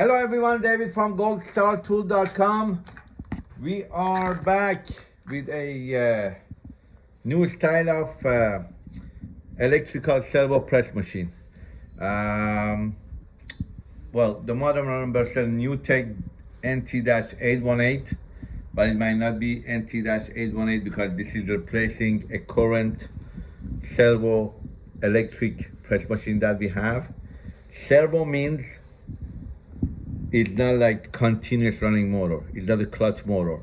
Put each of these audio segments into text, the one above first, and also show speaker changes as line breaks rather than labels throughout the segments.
Hello everyone, David from goldstartool.com. We are back with a uh, new style of uh, electrical servo press machine. Um, well, the model number says NewTek NT-818, but it might not be NT-818 because this is replacing a current servo electric press machine that we have. Servo means it's not like continuous running motor. It's not a clutch motor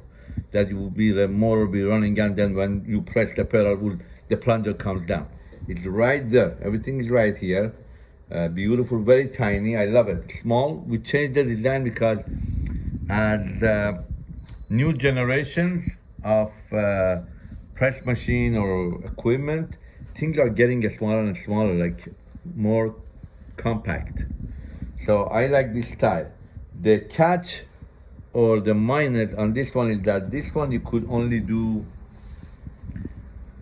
that will be the motor be running and then when you press the pedal, will, the plunger comes down. It's right there. Everything is right here. Uh, beautiful, very tiny. I love it. Small. We changed the design because as uh, new generations of uh, press machine or equipment, things are getting smaller and smaller, like more compact. So I like this style. The catch or the minus on this one is that this one you could only do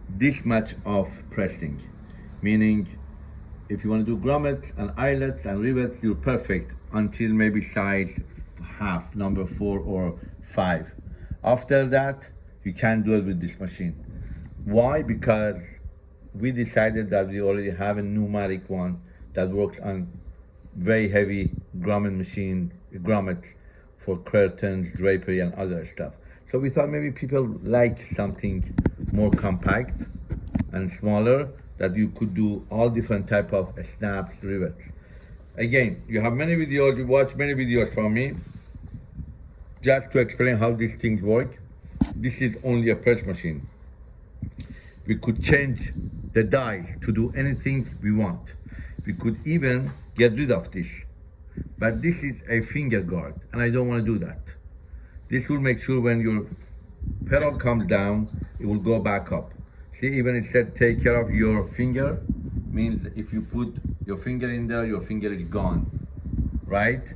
this much of pressing, meaning if you want to do grommets and eyelets and rivets, you're perfect until maybe size half, number four or five. After that, you can't do it with this machine. Why? Because we decided that we already have a pneumatic one that works on very heavy grommet machine, grommets for curtains, drapery, and other stuff. So we thought maybe people like something more compact and smaller that you could do all different type of snaps, rivets. Again, you have many videos, you watch many videos from me just to explain how these things work. This is only a press machine. We could change the dies to do anything we want. We could even get rid of this. But this is a finger guard, and I don't want to do that. This will make sure when your pedal comes down, it will go back up. See, even it said take care of your finger, means if you put your finger in there, your finger is gone, right?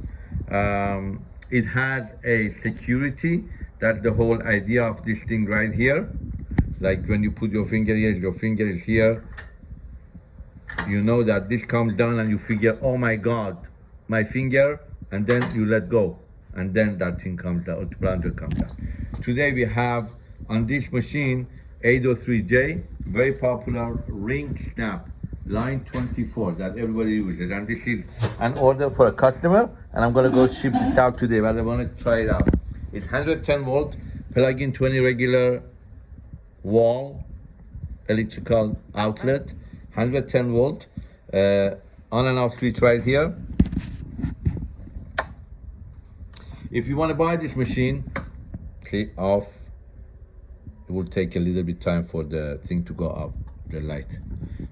Um, it has a security, that's the whole idea of this thing right here. Like when you put your finger here, your finger is here, you know that this comes down and you figure, oh my God, my finger, and then you let go. And then that thing comes out, the plunger comes out. Today we have on this machine, 803J, very popular ring snap, line 24 that everybody uses. And this is an order for a customer, and I'm gonna go ship this out today, but I wanna try it out. It's 110 volt, plug in 20 regular wall electrical outlet 110 volt uh, on and off switch right here if you want to buy this machine click off. It will take a little bit time for the thing to go up the light.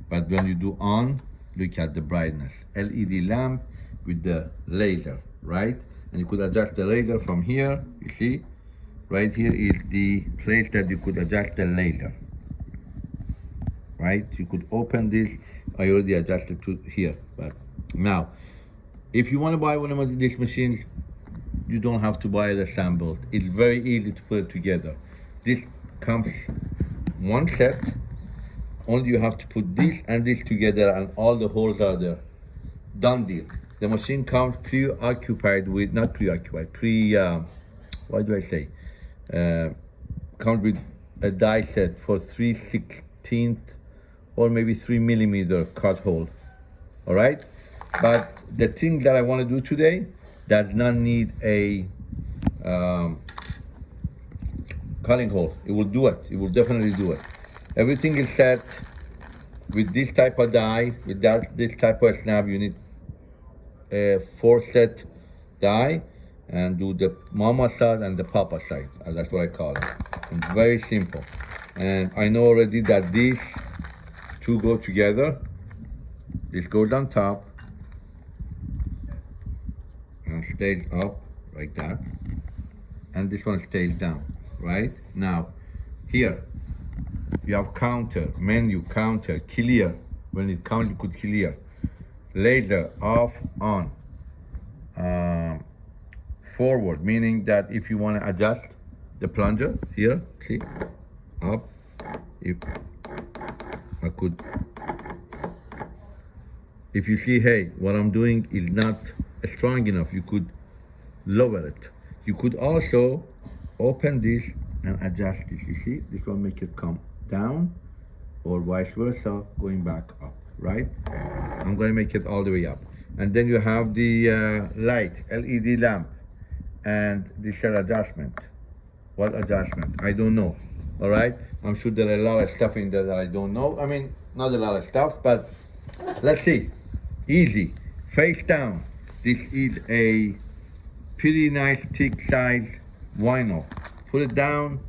But when you do on look at the brightness. Led lamp with the laser right? And you could adjust the laser from here you see? Right here is the place that you could adjust the laser. Right? You could open this. I already adjusted to here but now if you want to buy one of these machines you don't have to buy it assembled it's very easy to put it together. This comes one set. Only you have to put this and this together and all the holes are there. Done deal. The machine comes preoccupied with not preoccupied pre uh, what do i say? Uh, comes with a die set for 3 16th or maybe 3 millimeter cut hole. All right? But the thing that i want to do today does not need a um, cutting hole it will do it it will definitely do it everything is set with this type of die with that this type of snap you need a four set die and do the mama side and the papa side. Uh, that's what I call it. It's very simple. And I know already that these two go together. This goes on top stays up like that. And this one stays down, right? Now, here, you have counter, menu, counter, clear. When it counts, you could clear. Laser, off, on. Um, forward, meaning that if you want to adjust the plunger here, see, up, if I could, if you see, hey, what I'm doing is not strong enough, you could lower it. You could also open this and adjust this. You see, this will make it come down or vice versa, going back up, right? I'm going to make it all the way up. And then you have the uh, light, LED lamp, and this is adjustment. What adjustment? I don't know, all right? I'm sure there are a lot of stuff in there that I don't know. I mean, not a lot of stuff, but let's see. Easy, face down. This is a pretty nice thick size vinyl. Put it down.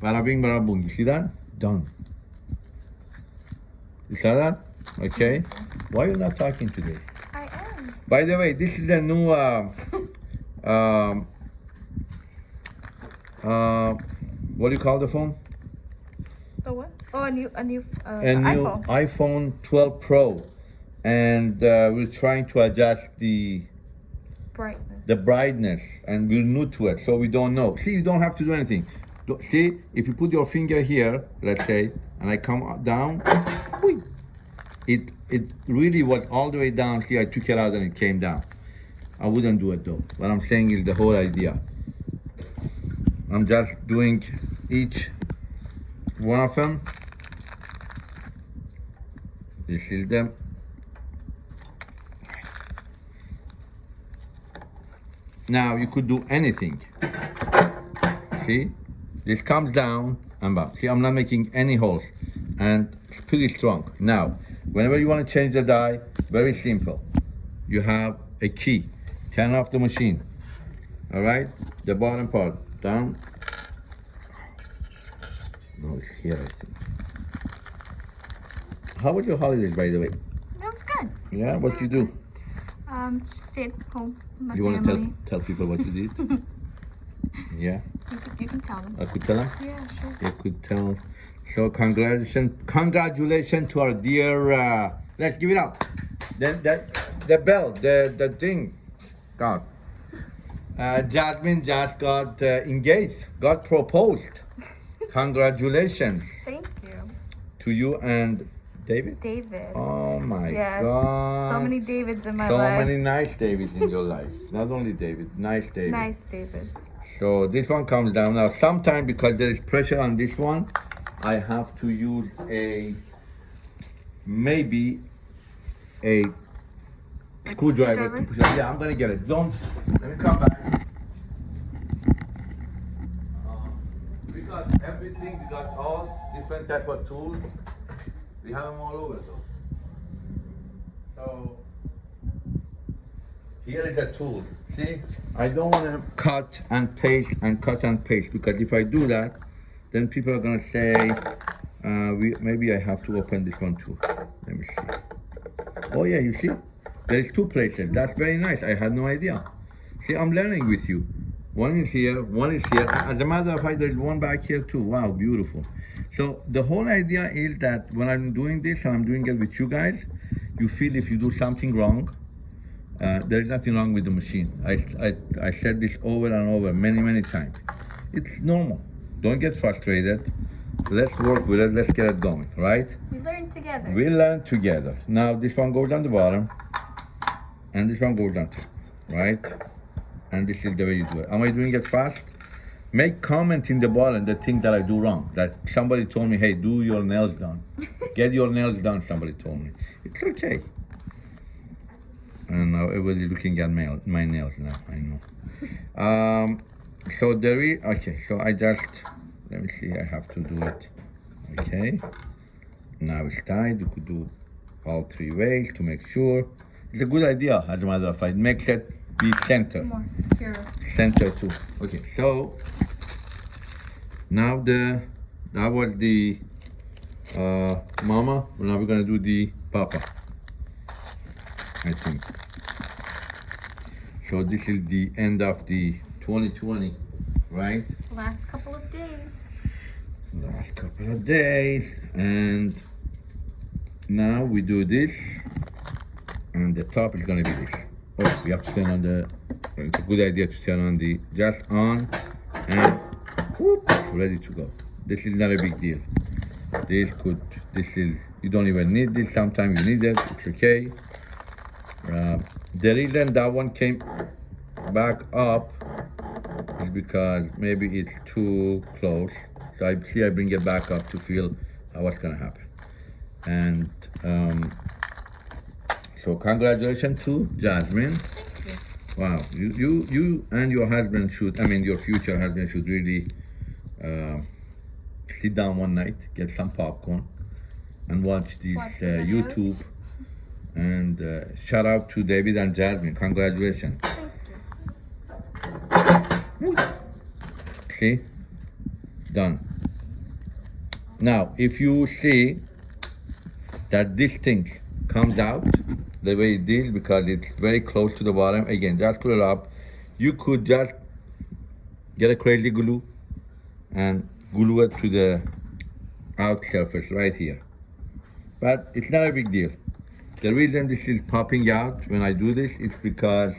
Bada bing, bada boom. You see that? Done. You saw that? Okay. Why are you not talking today?
I am.
By the way, this is a new uh, um, uh, what do you call the phone?
The what? Oh, a new, a new, uh,
A new
iPhone.
iPhone 12 Pro, and uh, we're trying to adjust the
Brightness.
the brightness, and we're new to it, so we don't know. See, you don't have to do anything. See, if you put your finger here, let's say, and I come down, it it really was all the way down. See, I took it out and it came down. I wouldn't do it though. What I'm saying is the whole idea. I'm just doing each one of them. This is them. Now you could do anything. See, this comes down and back. See, I'm not making any holes and it's pretty strong. Now, whenever you want to change the die, very simple. You have a key. Turn off the machine. All right, the bottom part down. No, it's here, I think. How was your holidays, by the way?
That was good.
Yeah, what you do?
Um, just stayed home my
You want to tell tell people what you did? yeah,
You, can, you can tell them.
I could tell them.
Yeah, sure.
You could tell. So congratulations, congratulations to our dear. Uh, let's give it up. The the the bell, the the thing, God. Uh, Jasmine just got uh, engaged, got proposed. Congratulations
Thank you,
to you and David.
David.
Oh my
yes.
God.
So many Davids in my
So
life.
So many nice Davids in your life. Not only David, nice David.
Nice Davids.
So this one comes down now. sometimes because there is pressure on this one, I have to use a maybe a screwdriver to push it. Yeah, I'm gonna get it. Don't let me come back. Um, we got everything. We got all different type of tools. We have them all over though. So here is the tool. See, I don't want to cut and paste and cut and paste because if I do that, then people are gonna say, uh, we, maybe I have to open this one too. Let me see. Oh yeah, you see, there's two places. That's very nice. I had no idea. See, I'm learning with you. One is here, one is here. As a matter of fact, there's one back here too. Wow, beautiful. So the whole idea is that when I'm doing this and I'm doing it with you guys, you feel if you do something wrong, uh, there is nothing wrong with the machine. I, I, I said this over and over many, many times. It's normal. Don't get frustrated. Let's work with it. Let's get it going, right?
We learn together.
We learn together. Now this one goes down the bottom, and this one goes down top, right? And this is the way you do it. Am I doing it fast? Make comment in the bottom the thing that I do wrong. That somebody told me, hey, do your nails done. Get your nails done, somebody told me. It's okay. And now everybody's looking at my, my nails now, I know. Um, so there is, okay, so I just, let me see, I have to do it. Okay. Now it's tied. You could do all three ways to make sure. It's a good idea, as a matter of fact. It makes it be center.
More secure.
Center too. Okay, so now the that was the uh, mama. Now we're gonna do the papa. I think. So this is the end of the 2020, right?
Last couple of days.
last couple of days and now we do this and the top is gonna be this oh we have to turn on the it's a good idea to turn on the just on and whoop, ready to go. This is not a big deal. This could this is you don't even need this. Sometimes you need it. It's okay. Uh, The reason that one came back up is because maybe it's too close. So I see I bring it back up to feel what's gonna happen. And um, so congratulations to Jasmine. Wow, you, you, you and your husband should, I mean, your future husband should really uh, sit down one night, get some popcorn, and watch this uh. YouTube. And uh, shout out to David and Jasmine. Congratulations.
Thank you.
See? Done. Now, if you see that this thing comes out the way it is because it's very close to the bottom, again, just pull it up. You could just get a crazy glue and glue it to the out surface right here. But it's not a big deal. The reason this is popping out when I do this is because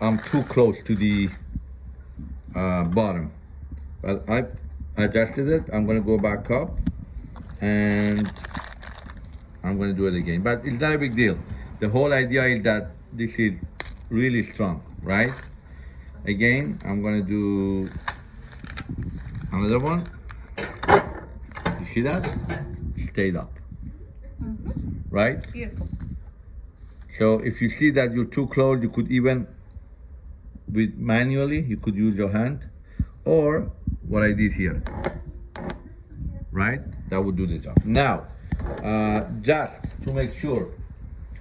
I'm too close to the uh, bottom. But I adjusted it. I'm gonna go back up and I'm gonna do it again. But it's not a big deal. The whole idea is that this is really strong, right? Again, I'm gonna do another one. You see that? Stayed up, mm-hmm. right?
Beautiful.
So if you see that you're too close, you could even, with manually, you could use your hand, or what I did here, right? That would do the job. Now, uh, just to make sure,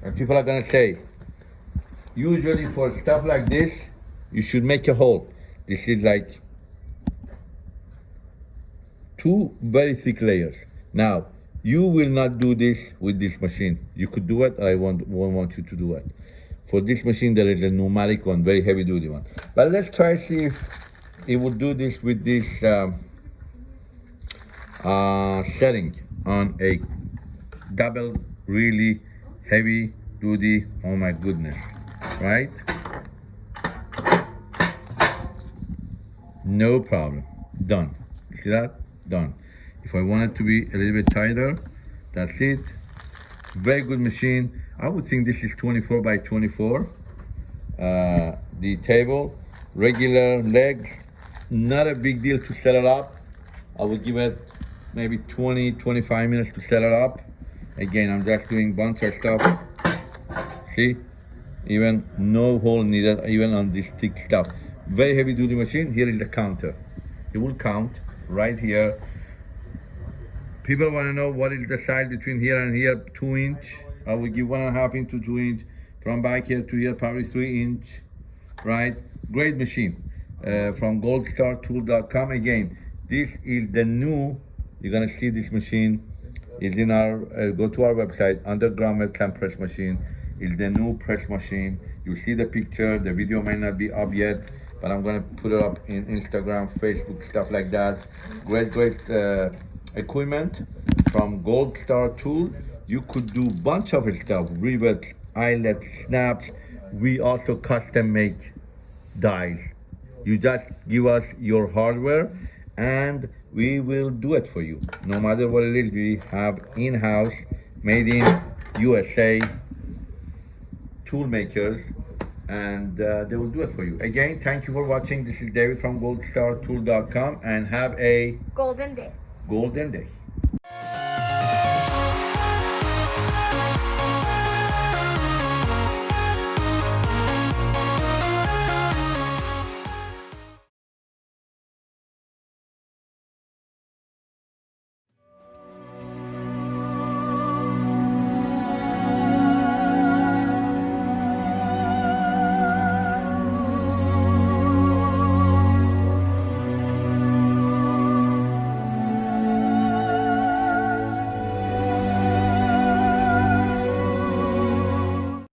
and people are gonna say, usually for stuff like this, you should make a hole. This is like two very thick layers. Now, you will not do this with this machine. You could do it, I won't, won't want you to do it. For this machine, there is a pneumatic one, very heavy duty one. But let's try see if it would do this with this um, uh, setting on a double, really heavy duty, oh my goodness, right? No problem, done. See that? Done. If I want it to be a little bit tighter, that's it. Very good machine. I would think this is 24 by 24. Uh, the table, regular legs, not a big deal to set it up. I would give it maybe 20, 25 minutes to set it up. Again, I'm just doing bunch of stuff. See? Even no hole needed, even on this thick stuff. Very heavy duty machine. Here is the counter. It will count right here. People want to know what is the size between here and here, two inch. I will give one and a half inch to two inch. From back here to here, probably three inch, right? Great machine. Uh, from goldstartool.com. Again, this is the new, you're gonna see this machine. It's in our, uh, go to our website, underground webcam press machine. It's the new press machine. You see the picture, the video may not be up yet, but I'm gonna put it up in Instagram, Facebook, stuff like that. Great, great uh, equipment from Gold Star Tool. You could do bunch of stuff, rivets, eyelets, snaps. We also custom make dies. You just give us your hardware and we will do it for you. No matter what it is, we have in-house, made in USA tool makers and uh, they will do it for you. Again, thank you for watching. This is David from goldstartool.com and have a
Golden day.
golden day.